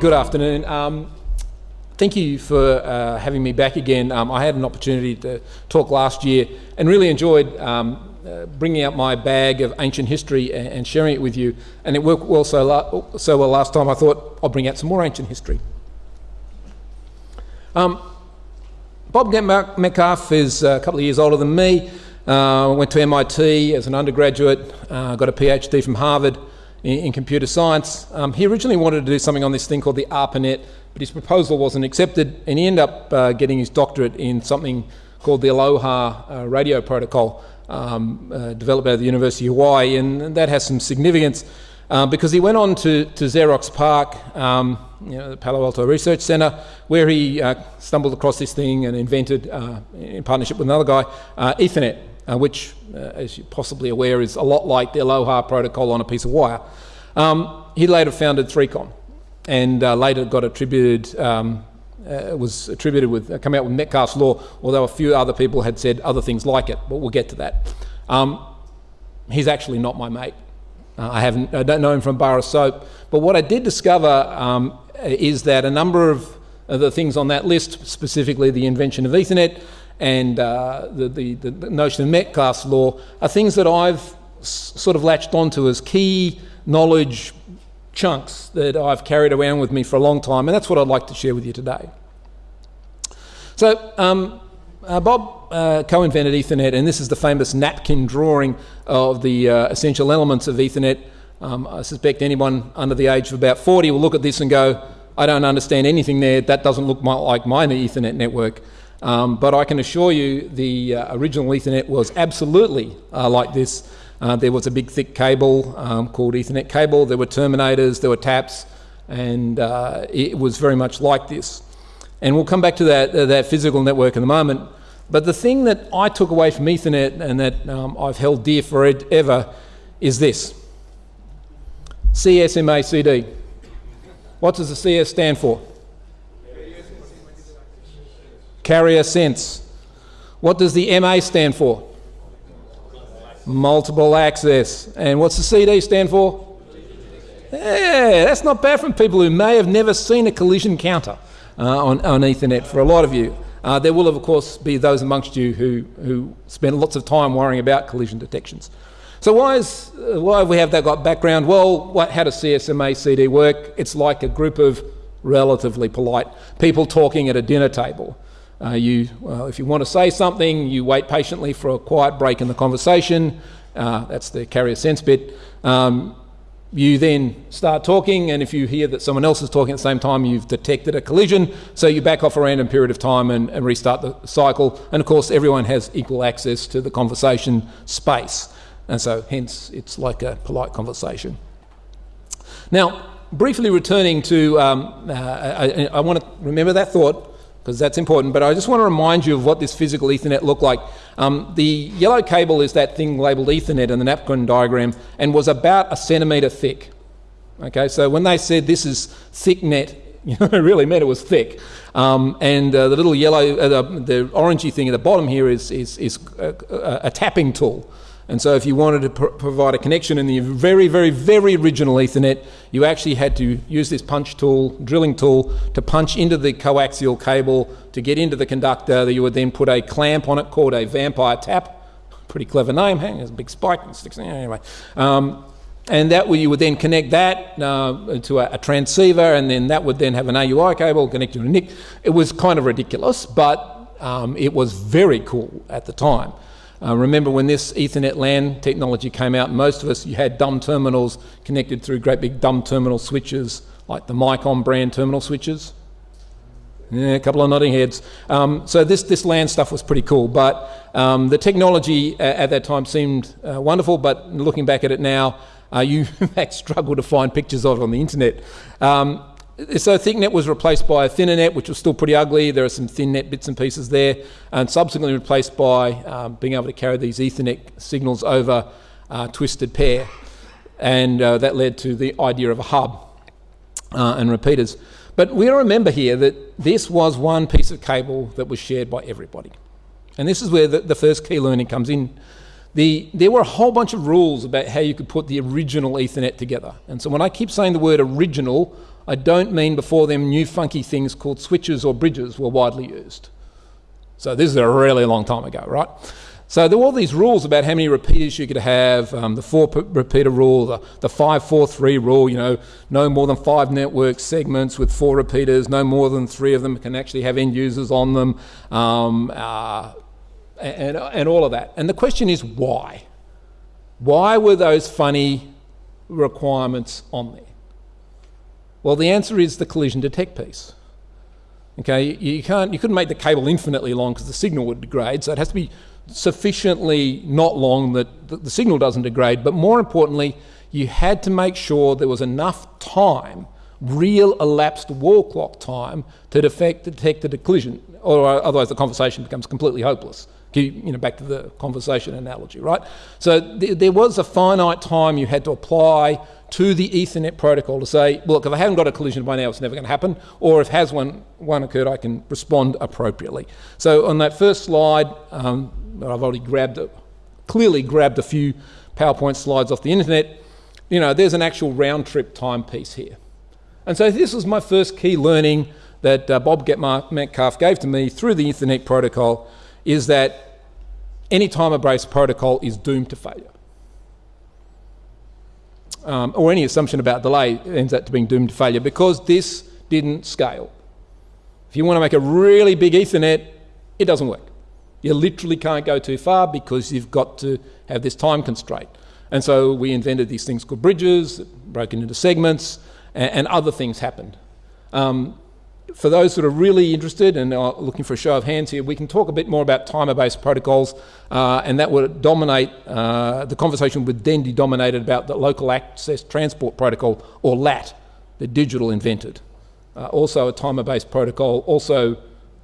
Good afternoon. Um, thank you for uh, having me back again. Um, I had an opportunity to talk last year and really enjoyed um, uh, bringing out my bag of ancient history and, and sharing it with you. And it worked well so, so, well last time, I thought I'll bring out some more ancient history. Um, Bob Metcalfe is a couple of years older than me. Uh, went to MIT as an undergraduate, uh, got a PhD from Harvard in, in computer science. Um, he originally wanted to do something on this thing called the ARPANET, but his proposal wasn't accepted, and he ended up uh, getting his doctorate in something called the Aloha uh, radio protocol, um, uh, developed at the University of Hawaii, and that has some significance uh, because he went on to, to Xerox PARC, um, you know, the Palo Alto Research Center, where he uh, stumbled across this thing and invented, uh, in partnership with another guy, Ethernet, which, as you're possibly aware, is a lot like the Aloha protocol on a piece of wire. Um, he later founded 3Com and later got attributed um, uh, was attributed with, uh, coming out with Metcalfe's law, although a few other people had said other things like it, but we'll get to that. Um, he's actually not my mate. Uh, I, haven't, I don't know him from bar of soap, but what I did discover um, is that a number of the things on that list, specifically the invention of Ethernet and uh, the, the, the, notion of Metcalfe's law, are things that I've sort of latched onto as key knowledge chunks that I've carried around with me for a long time, and that's what I'd like to share with you today. So, um, uh, Bob uh, co-invented Ethernet, and this is the famous napkin drawing of the uh, essential elements of Ethernet. Um, I suspect anyone under the age of about 40 will look at this and go, I don't understand anything there, that doesn't look my, like my Ethernet network. Um, but I can assure you the uh, original Ethernet was absolutely uh, like this. Uh, there was a big thick cable um, called Ethernet cable. There were terminators, there were taps, and uh, it was very much like this. And we'll come back to that, uh, that physical network in a moment. But the thing that I took away from Ethernet and that um, I've held dear forever is this CSMACD. What does the CS stand for? Carrier sense. What does the MA stand for? Multiple access. And what's the CD stand for? Yeah, that's not bad from people who may have never seen a collision counter uh, on, on Ethernet for a lot of you. Uh, there will, of course, be those amongst you who, who spend lots of time worrying about collision detections. So why, is, uh, why have we have that got background? Well, what, how does CSMA CD work? It's like a group of relatively polite people talking at a dinner table. Uh, you, well, if you want to say something, you wait patiently for a quiet break in the conversation. Uh, that's the carrier sense bit. Um, you then start talking, and if you hear that someone else is talking at the same time, you've detected a collision, so you back off a random period of time and, and restart the cycle. And of course, everyone has equal access to the conversation space, and so hence it's like a polite conversation. Now, briefly returning to, um, uh, I, I want to remember that thought because that's important. But I just want to remind you of what this physical Ethernet looked like. Um, the yellow cable is that thing labelled Ethernet in the napkin diagram and was about a centimetre thick. Okay, so when they said this is thick net, you know, it really meant it was thick. Um, and uh, the little yellow, uh, the, the, orangey thing at the bottom here is, is, is a, a, a tapping tool. And so if you wanted to pr provide a connection in the very, very, very original Ethernet, you actually had to use this punch tool, drilling tool, to punch into the coaxial cable to get into the conductor. That You would then put a clamp on it called a vampire tap. Pretty clever name, hey? There's a big spike. and Sticks, anyway. Um, and that way you would then connect that uh, to a, a, transceiver, and then that would then have an AUI cable connected to a NIC. It was kind of ridiculous, but um, it was very cool at the time. Uh, remember when this Ethernet LAN technology came out, most of us, you had dumb terminals connected through great big dumb terminal switches, like the Micom brand terminal switches. Yeah, a couple of nodding heads. Um, so this, this LAN stuff was pretty cool, but um, the technology at, at that time seemed uh, wonderful, but looking back at it now, uh, you in fact struggle to find pictures of it on the internet. Um, so ThickNet was replaced by a thinner net, which was still pretty ugly. There are some thin net bits and pieces there, and subsequently replaced by um, being able to carry these Ethernet signals over uh, twisted pair. And uh, that led to the idea of a hub uh, and repeaters. But we remember here that this was one piece of cable that was shared by everybody. And this is where the, the first key learning comes in. The, there were a whole bunch of rules about how you could put the original Ethernet together. And so when I keep saying the word original, I don't mean before them new funky things called switches or bridges were widely used. So this is a really long time ago, right? So there were all these rules about how many repeaters you could have, um, the four repeater rule, the, the 543 rule, you know, no more than five network segments with four repeaters, no more than three of them can actually have end users on them, um, uh, and, and all of that. And the question is why? Why were those funny requirements on there? Well, the answer is the collision detect piece. Okay, you, can't, you couldn't make the cable infinitely long because the signal would degrade, so it has to be sufficiently not long that the, the signal doesn't degrade, but more importantly, you had to make sure there was enough time, real elapsed wall clock time, to detect, detect the collision, or otherwise the conversation becomes completely hopeless. You know, back to the conversation analogy, right? So th there was a finite time you had to apply to the Ethernet protocol to say, look, if I haven't got a collision by now, it's never going to happen, or if has one, one occurred, I can respond appropriately. So on that first slide, um, I've already grabbed, a, clearly grabbed a few PowerPoint slides off the internet, you know, there's an actual round trip timepiece here. And so this was my first key learning that uh, Bob Metcalfe gave to me through the Ethernet protocol is that any timer-based protocol is doomed to failure um, or any assumption about delay ends up being doomed to failure because this didn't scale. If you want to make a really big Ethernet, it doesn't work. You literally can't go too far because you've got to have this time constraint. And so we invented these things called bridges, broken into segments, and, and other things happened. Um, for those that are really interested and are looking for a show of hands here, we can talk a bit more about timer-based protocols, uh, and that would dominate, uh, the conversation would then be dominated about the Local Access Transport Protocol, or LAT, the digital invented. Uh, also a timer-based protocol, also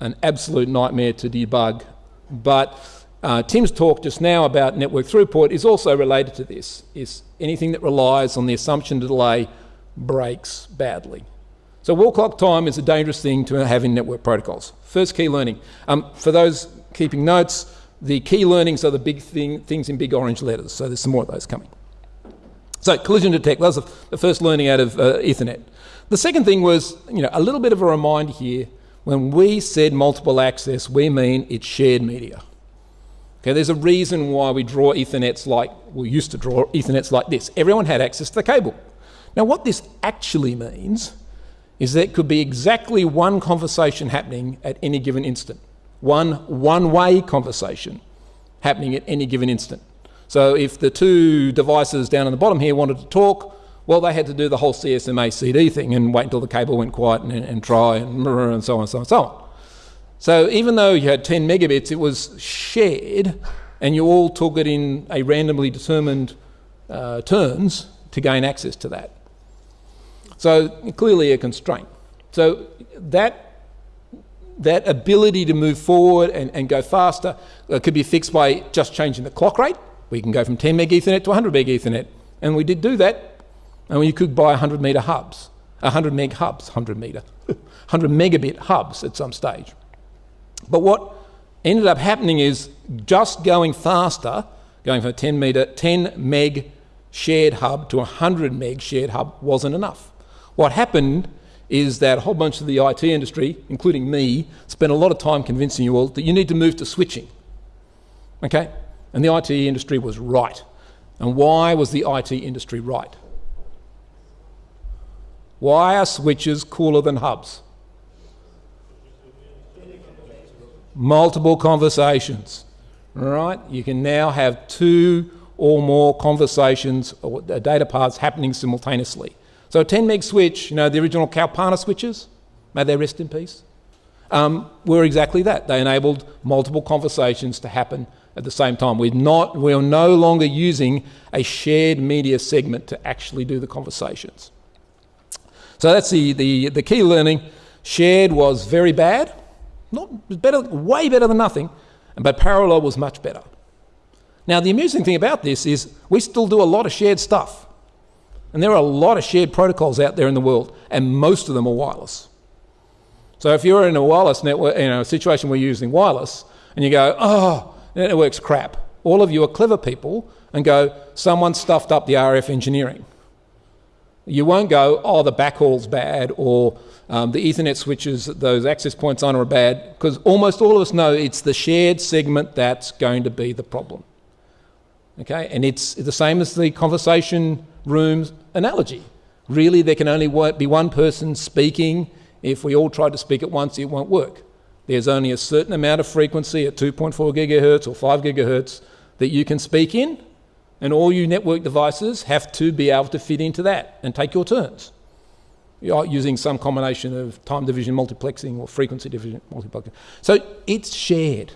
an absolute nightmare to debug. But uh, Tim's talk just now about network throughput is also related to this, is anything that relies on the assumption delay breaks badly. So wall clock time is a dangerous thing to have in network protocols. First key learning. Um, for those keeping notes, the key learnings are the big thing, things in big orange letters, so there's some more of those coming. So collision detect, that was the first learning out of uh, Ethernet. The second thing was, you know, a little bit of a reminder here, when we said multiple access, we mean it's shared media. Okay, there's a reason why we draw Ethernets like, we used to draw Ethernets like this. Everyone had access to the cable. Now what this actually means is that it could be exactly one conversation happening at any given instant. One one-way conversation happening at any given instant. So if the two devices down on the bottom here wanted to talk, well, they had to do the whole CSMA CD thing and wait until the cable went quiet and, and try and, and so on and so on and so on. So even though you had 10 megabits, it was shared and you all took it in a randomly determined uh, turns to gain access to that. So clearly a constraint. So that, that ability to move forward and, and go faster uh, could be fixed by just changing the clock rate. We can go from 10 meg Ethernet to 100 meg Ethernet. And we did do that. And you could buy 100 meter hubs, 100 meg hubs, 100 meter, 100 megabit hubs at some stage. But what ended up happening is just going faster, going from a 10 meter, 10 meg shared hub to a 100 meg shared hub wasn't enough. What happened is that a whole bunch of the IT industry, including me, spent a lot of time convincing you all that you need to move to switching. Okay? And the IT industry was right. And why was the IT industry right? Why are switches cooler than hubs? Multiple conversations. Right? You can now have two or more conversations or uh, data paths happening simultaneously. So a 10 meg switch, you know, the original Kalpana switches, may they rest in peace, um, were exactly that. They enabled multiple conversations to happen at the same time. We're, not, we're no longer using a shared media segment to actually do the conversations. So that's the, the, the key learning. Shared was very bad, not better, way better than nothing, but parallel was much better. Now the amusing thing about this is we still do a lot of shared stuff. And there are a lot of shared protocols out there in the world, and most of them are wireless. So if you're in a wireless network, you know, a situation where you're using wireless, and you go, oh, network's crap, all of you are clever people and go, someone stuffed up the RF engineering. You won't go, oh, the backhaul's bad, or um, the Ethernet switches, those access points on are bad, because almost all of us know it's the shared segment that's going to be the problem. Okay, and it's the same as the conversation rooms analogy. Really, there can only be one person speaking. If we all try to speak at once, it won't work. There's only a certain amount of frequency at 2.4 gigahertz or 5 gigahertz that you can speak in, and all you network devices have to be able to fit into that and take your turns. You're using some combination of time division multiplexing or frequency division multiplexing. So it's shared.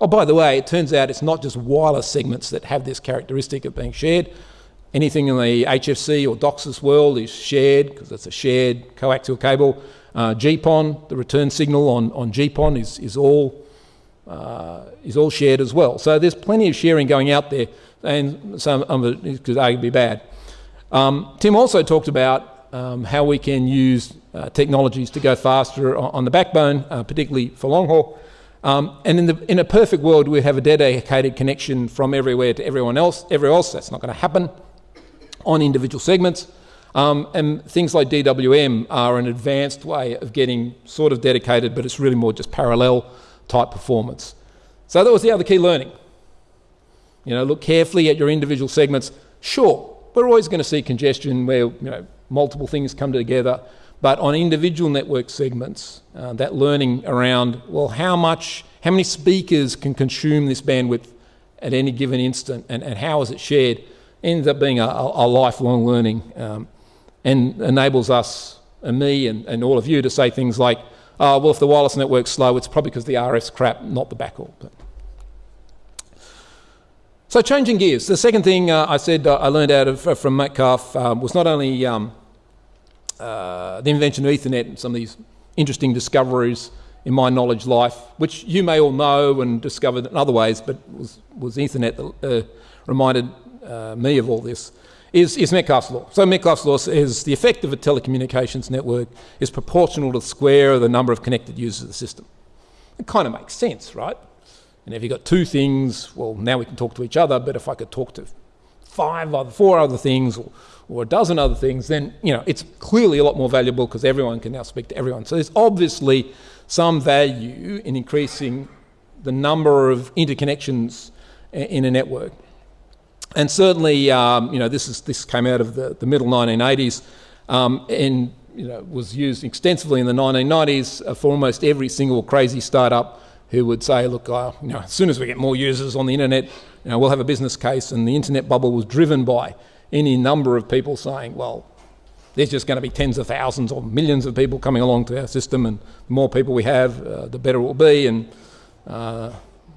Oh, by the way, it turns out it's not just wireless segments that have this characteristic of being shared. Anything in the HFC or DOCSIS world is shared because it's a shared coaxial cable. Uh, GPON, the return signal on, on GPON is, is, all, uh, is all shared as well. So there's plenty of sharing going out there, and some of it could arguably be bad. Um, Tim also talked about um, how we can use uh, technologies to go faster on, on the backbone, uh, particularly for long haul. Um, and in, the, in a perfect world, we'd have a dedicated connection from everywhere to everyone else. Everywhere else, that's not going to happen on individual segments. Um, and things like DWM are an advanced way of getting sort of dedicated, but it's really more just parallel type performance. So that was the other key learning. You know, look carefully at your individual segments. Sure, we're always going to see congestion where you know multiple things come together. But on individual network segments, uh, that learning around, well, how much, how many speakers can consume this bandwidth at any given instant and, and how is it shared, ends up being a, a lifelong learning um, and enables us and me and, and all of you to say things like, oh, well, if the wireless network's slow, it's probably because the RF's crap, not the backhaul. But so changing gears. The second thing uh, I said uh, I learned out of, from Metcalfe um, was not only um, uh, the invention of Ethernet and some of these interesting discoveries in my knowledge life, which you may all know and discovered in other ways, but was, was Ethernet that uh, reminded Uh, me of all this, is, is Metcalfe's law. So Metcalfe's law says the effect of a telecommunications network is proportional to the square of the number of connected users of the system. It kind of makes sense, right? And if you've got two things, well, now we can talk to each other, but if I could talk to five other, four other things, or or a dozen other things, then you know it's clearly a lot more valuable because everyone can now speak to everyone. So there's obviously some value in increasing the number of interconnections in a network. And certainly, um, you know, this is this came out of the, the middle 1980s, um, and you know was used extensively in the 1990s uh, for almost every single crazy startup who would say, look, uh, you know, as soon as we get more users on the internet, you know, we'll have a business case. And the internet bubble was driven by any number of people saying, well, there's just going to be tens of thousands or millions of people coming along to our system, and the more people we have, uh, the better it will be. And uh,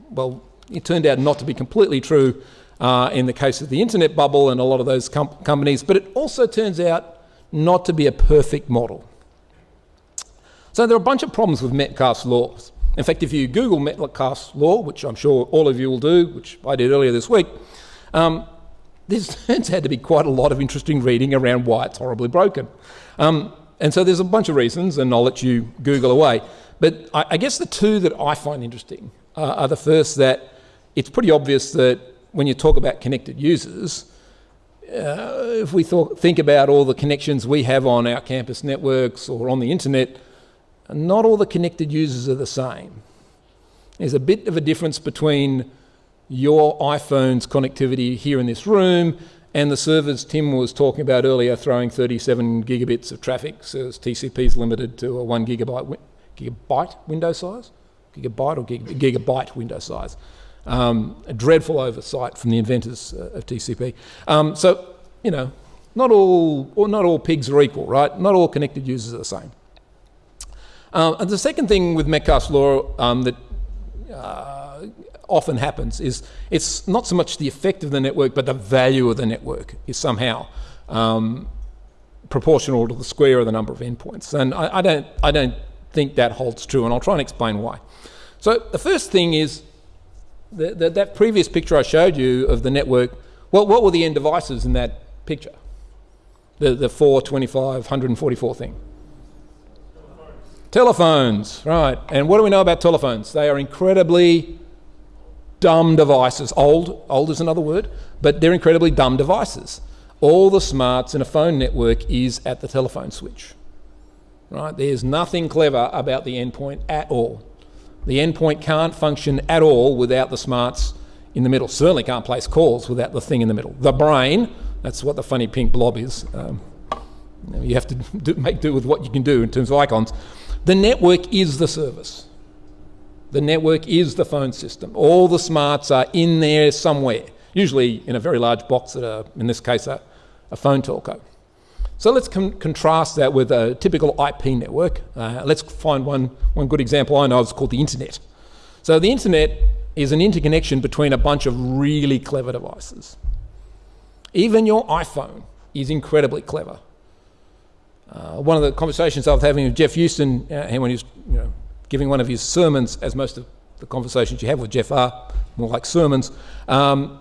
well, it turned out not to be completely true uh, in the case of the internet bubble and a lot of those com companies, but it also turns out not to be a perfect model. So there are a bunch of problems with Metcalfe's laws. In fact, if you Google Metcalfe's law, which I'm sure all of you will do, which I did earlier this week, um, this turns out to be quite a lot of interesting reading around why it's horribly broken. Um, and so there's a bunch of reasons, and I'll let you Google away. But I, I guess the two that I find interesting uh, are the first that it's pretty obvious that when you talk about connected users, uh, if we think about all the connections we have on our campus networks or on the internet, not all the connected users are the same. There's a bit of a difference between your iPhone's connectivity here in this room and the servers Tim was talking about earlier throwing 37 gigabits of traffic, so TCP is limited to a one gigabyte, gigabyte window size, gigabyte or gig, gigabyte window size. Um, a dreadful oversight from the inventors uh, of TCP. Um, so, you know, not all, or not all pigs are equal, right? Not all connected users are the same. Uh, and the second thing with Metcalfe's law um, that uh, often happens is it's not so much the effect of the network, but the value of the network is somehow um, proportional to the square of the number of endpoints. And I, I, don't, I don't think that holds true, and I'll try and explain why. So the first thing is the, the, that previous picture I showed you of the network, well, what were the end devices in that picture? The, the 425, 144 thing. Telephones, right. And what do we know about telephones? They are incredibly dumb devices. Old, old is another word, but they're incredibly dumb devices. all the smarts in a phone network is at the telephone switch. Right? There's nothing clever about the endpoint at all. The endpoint can't function at all without the smarts in the middle. Certainly can't place calls without the thing in the middle. The brain, that's what the funny pink blob is. Um, you have to do, make do with what you can do in terms of icons. The network is the service. The network is the phone system. All the smarts are in there somewhere, usually in a very large box that are, in this case, a, a phone telco. So let's contrast that with a typical IP network. Uh, let's find one, one good example I know is called the internet. So the internet is an interconnection between a bunch of really clever devices. Even your iPhone is incredibly clever. Uh, one of the conversations I was having with Geoff Huston, uh, when he was you know, giving one of his sermons, as most of the conversations you have with Geoff are more like sermons, um,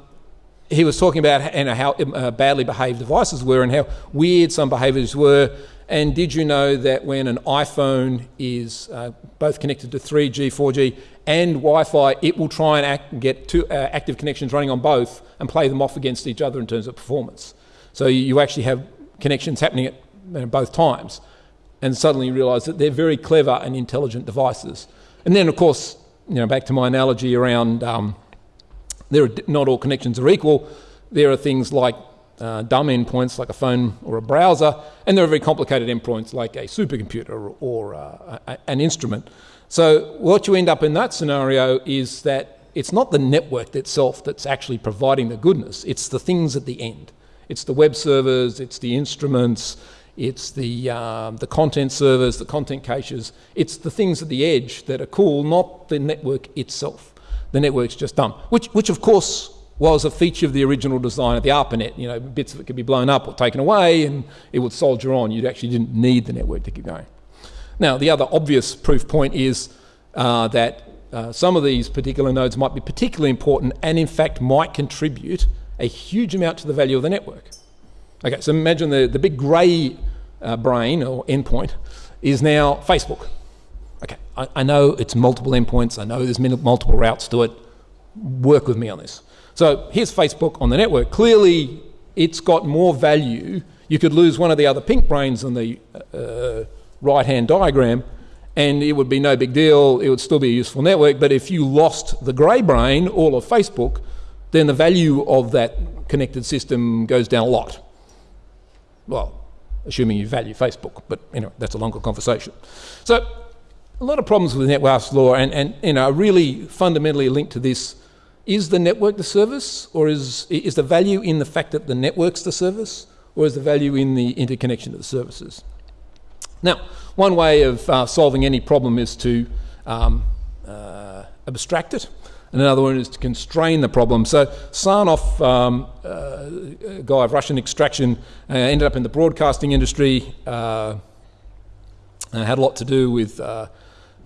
he was talking about how uh, badly behaved devices were and how weird some behaviours were. And did you know that when an iPhone is uh, both connected to 3G, 4G, and Wi-Fi, it will try and act, get two uh, active connections running on both and play them off against each other in terms of performance. So you actually have connections happening at you know, both times, and suddenly you realise that they're very clever and intelligent devices. And then, of course, you know, back to my analogy around. Um, there are, not all connections are equal. There are things like uh, dumb endpoints like a phone or a browser, and there are very complicated endpoints like a supercomputer or, or uh, a, an instrument. So what you end up in that scenario is that it's not the network itself that's actually providing the goodness, it's the things at the end. It's the web servers, it's the instruments, it's the, um, the content servers, the content caches, it's the things at the edge that are cool, not the network itself the network's just dumb. Which, which of course was a feature of the original design of the ARPANET. You know, bits of it could be blown up or taken away and it would soldier on. You actually didn't need the network to keep going. Now, the other obvious proof point is uh, that uh, some of these particular nodes might be particularly important and in fact might contribute a huge amount to the value of the network. Okay, so imagine the, the big grey uh, brain or endpoint is now Facebook. Okay, I, I know it's multiple endpoints. I know there's multiple routes to it. Work with me on this. So here's Facebook on the network. Clearly, it's got more value. You could lose one of the other pink brains on the uh, right-hand diagram, and it would be no big deal. It would still be a useful network. But if you lost the grey brain, all of Facebook, then the value of that connected system goes down a lot. Well, assuming you value Facebook, but anyway, that's a longer conversation. So a lot of problems with net network law and, and you know, really fundamentally linked to this. Is the network the service or is, is the value in the fact that the network's the service or is the value in the interconnection of the services? Now, one way of uh, solving any problem is to um, uh, abstract it, and another one is to constrain the problem. So Sarnoff, um, uh, a guy of Russian extraction, uh, ended up in the broadcasting industry, uh, had a lot to do with uh,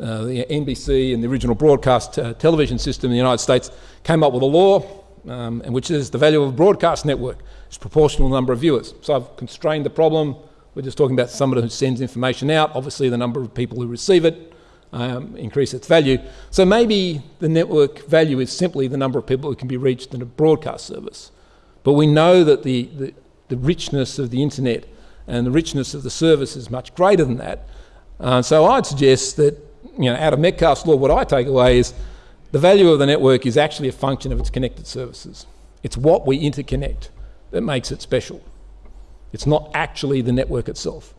uh, the NBC and the original broadcast uh, television system in the United States came up with a law, um, which is the value of a broadcast network is proportional to the number of viewers. So I've constrained the problem. We're just talking about somebody who sends information out. Obviously, the number of people who receive it um, increase its value. So maybe the network value is simply the number of people who can be reached in a broadcast service. But we know that the, the, the richness of the internet and the richness of the service is much greater than that. Uh, so I'd suggest that you know, out of Metcalfe's law, what I take away is the value of the network is actually a function of its connected services. It's what we interconnect that makes it special. It's not actually the network itself.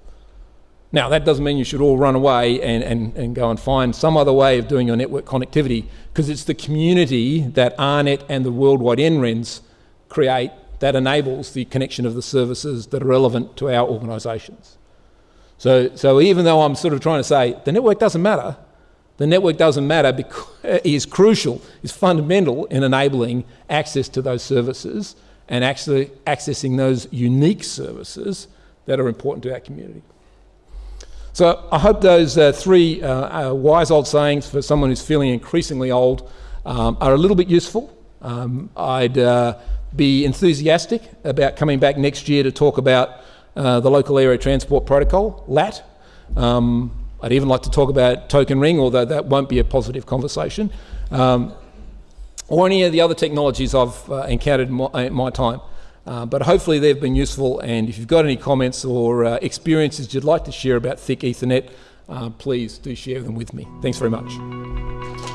Now, that doesn't mean you should all run away and, and, and go and find some other way of doing your network connectivity, because it's the community that AARNet and the worldwide NRENs create that enables the connection of the services that are relevant to our organisations. So, so even though I'm sort of trying to say the network doesn't matter, the network doesn't matter because is crucial, is fundamental in enabling access to those services and actually accessing those unique services that are important to our community. So I hope those uh, three uh, uh, wise old sayings for someone who's feeling increasingly old um, are a little bit useful. Um, I'd uh, be enthusiastic about coming back next year to talk about uh, the Local Area Transport Protocol, LAT. Um, I'd even like to talk about Token Ring, although that won't be a positive conversation, um, or any of the other technologies I've uh, encountered in my, in my, time. Uh, but hopefully they've been useful, and if you've got any comments or uh, experiences you'd like to share about thick Ethernet, uh, please do share them with me. Thanks very much.